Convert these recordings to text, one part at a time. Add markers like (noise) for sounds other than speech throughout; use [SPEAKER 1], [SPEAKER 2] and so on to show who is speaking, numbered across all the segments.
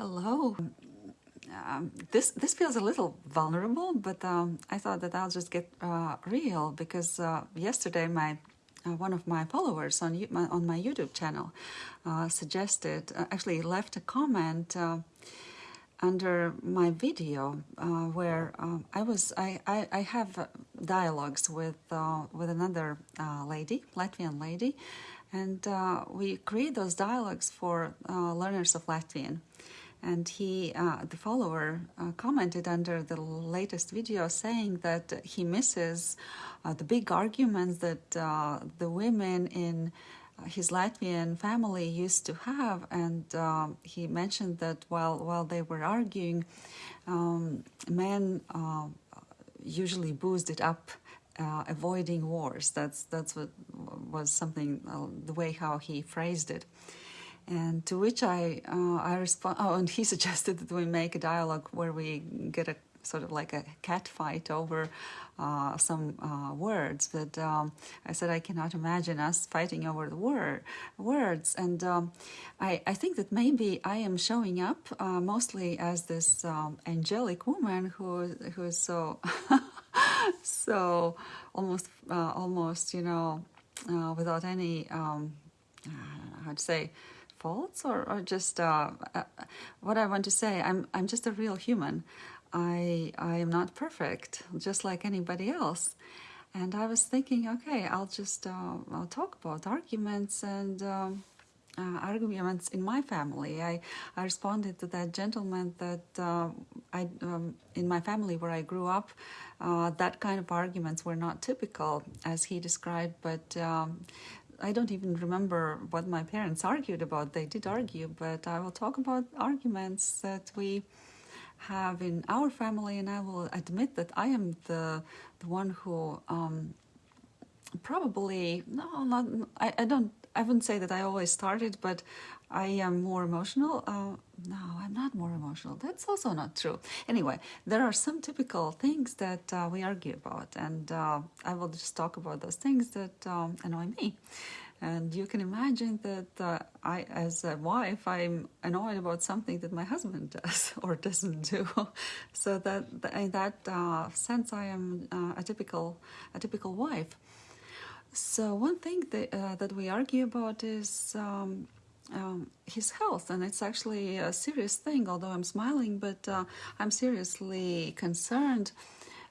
[SPEAKER 1] Hello. Um, this this feels a little vulnerable, but um, I thought that I'll just get uh, real because uh, yesterday my uh, one of my followers on my, on my YouTube channel uh, suggested uh, actually left a comment uh, under my video where I was I, I, I have dialogues with with another lady Latvian lady and we create those dialogues for learners of Latvian and he, uh, the follower, uh, commented under the latest video saying that he misses uh, the big arguments that uh, the women in his Latvian family used to have, and um, he mentioned that while while they were arguing, um, men uh, usually boosted up uh, avoiding wars. That's that's what was something uh, the way how he phrased it. And to which I uh, I respond. Oh, and he (laughs) suggested that we make a dialogue where we get a sort of like a cat fight over uh, some uh, words. But um, I said I cannot imagine us fighting over the word words. And um, I I think that maybe I am showing up uh, mostly as this um, angelic woman who who is so (laughs) so almost uh, almost you know uh, without any um, how to say faults or, or just uh, uh, what I want to say. I'm I'm just a real human. I I am not perfect, just like anybody else. And I was thinking, okay, I'll just uh, I'll talk about arguments and. Um, uh, arguments in my family. I, I responded to that gentleman that uh, I um, in my family where I grew up, uh, that kind of arguments were not typical as he described, but um, I don't even remember what my parents argued about. They did argue, but I will talk about arguments that we have in our family, and I will admit that I am the the one who um, probably no, not I, I don't I wouldn't say that I always started, but I am more emotional. Uh, no, I'm not more emotional. That's also not true. Anyway, there are some typical things that uh, we argue about, and uh, I will just talk about those things that um, annoy me. And you can imagine that uh, I, as a wife, I'm annoyed about something that my husband (laughs) does or doesn't do. so that in that uh, sense, I am uh, a typical a typical wife. So one thing that uh, that we argue about is. Um, um, his health, and it's actually a serious thing. Although I'm smiling, but uh, I'm seriously concerned.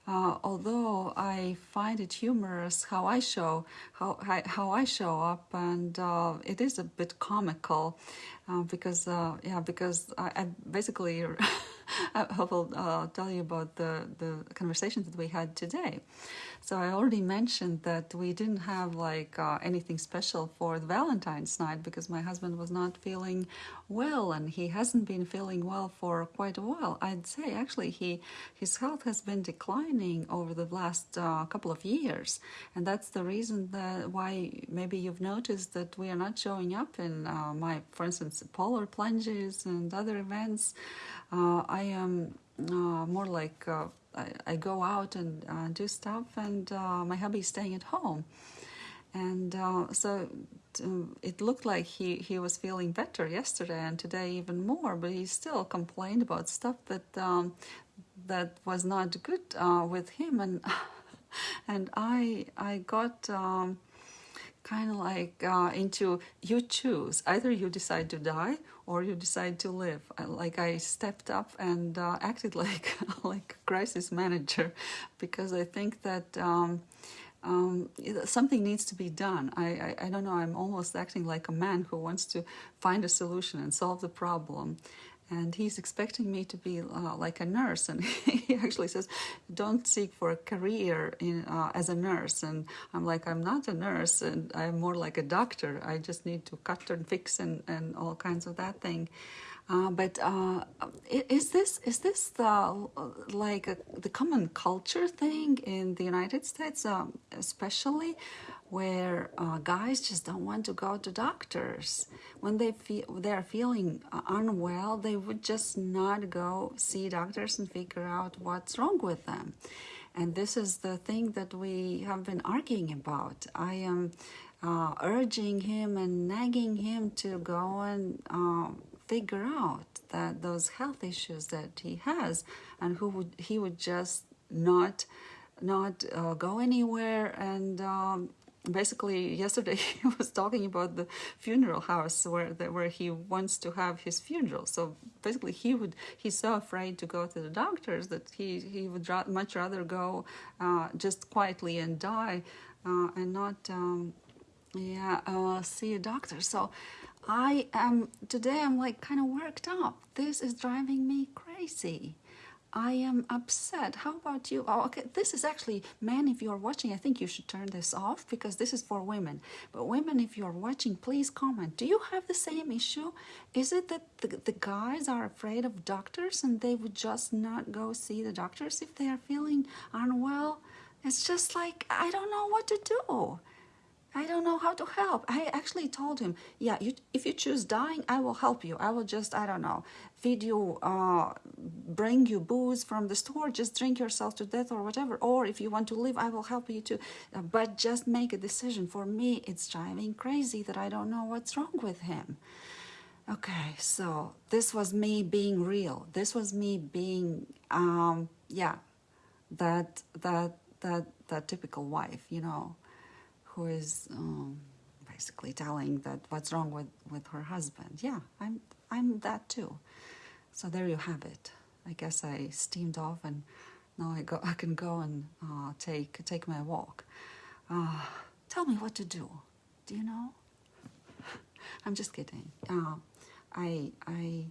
[SPEAKER 1] Uh, although I find it humorous how I show how how I show up, and uh, it is a bit comical uh, because uh, yeah because I, I basically (laughs) I will uh, tell you about the the conversation that we had today. So I already mentioned that we didn't have like uh, anything special for the Valentine's night because my husband was not feeling well and he hasn't been feeling well for quite a while. I'd say actually he his health has been declining over the last uh, couple of years and that's the reason that why maybe you've noticed that we are not showing up in uh, my for instance polar plunges and other events. Uh, I am uh, more like uh, I, I go out and uh, do stuff, and my hubby is staying at home. And so it looked like he, he was feeling better yesterday and today even more, but he still complained about stuff that um, that was not good with him. And (laughs) and I I got. Um, kind of like uh, into you choose. Either you decide to die or you decide to live. Like i stepped up and uh, acted (laughs) like like a crisis manager (laughs) because i think that um, um, something needs to be done. I, I, I don't know, I'm almost acting like a man who wants to find a solution and solve the problem and he's expecting me to be uh, like a nurse. And (laughs) he actually says don't seek for a career in, uh, as a nurse. And i'm like i'm not a nurse and i'm more like a doctor. I just need to cut and fix and, and all kinds of that thing uh, but uh, is this is this the like the common culture thing in the United States, um, especially where uh, guys just don't want to go to doctors? When they feel they're feeling uh, unwell they would just not go see doctors and figure out what's wrong with them. And this is the thing that we have been arguing about. I am uh, urging him and nagging him to go and uh, figure out that those health issues that he has, and who would he would just not not uh, go anywhere. And um, basically yesterday (laughs) he was talking about the funeral house where the, where he wants to have his funeral. So basically he would he's so afraid to go to the doctors that he he would ra- much rather go uh, just quietly and die uh, and not um, yeah uh, see a doctor. So i am today i'm like kind of worked up this is driving me crazy I am upset. How about you? Oh, okay. This is actually, men, if you're watching, I think you should turn this off because this is for women. But women, if you're watching, please comment. Do you have the same issue? Is it that the, the guys are afraid of doctors and they would just not go see the doctors if they are feeling unwell? It's just like, I don't know what to do. I don't know how to help. I actually told him, yeah, you, if you choose dying, I will help you. I will just, I don't know, feed you, uh, bring you booze from the store, just drink yourself to death or whatever. Or if you want to live, I will help you too. Uh, but just make a decision. For me, it's driving crazy that I don't know what's wrong with him. Okay, so this was me being real. This was me being, um, yeah, that that that that typical wife, you know who is um, basically telling that what's wrong with, with her husband. Yeah, I'm I'm that too. So there you have it. I guess I steamed off and now I go I can go and uh, take take my walk. Uh, tell me what to do. Do you know? (laughs) I'm just kidding. Uh, I I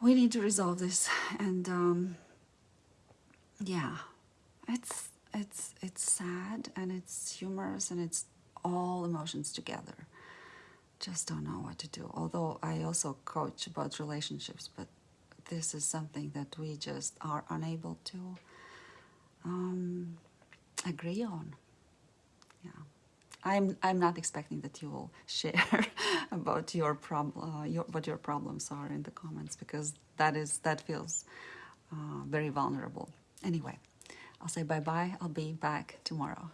[SPEAKER 1] we need to resolve this and um, yeah, it's it's it's sad and it's humorous and it's all emotions together. Just don't know what to do. Although I also coach about relationships, but this is something that we just are unable to um, agree on. Yeah. I'm I'm not expecting that you will (laughs) share about your problem, uh, your, what your problems are in the comments because that is that feels uh, very vulnerable. Anyway, I'll say bye bye. I'll be back tomorrow.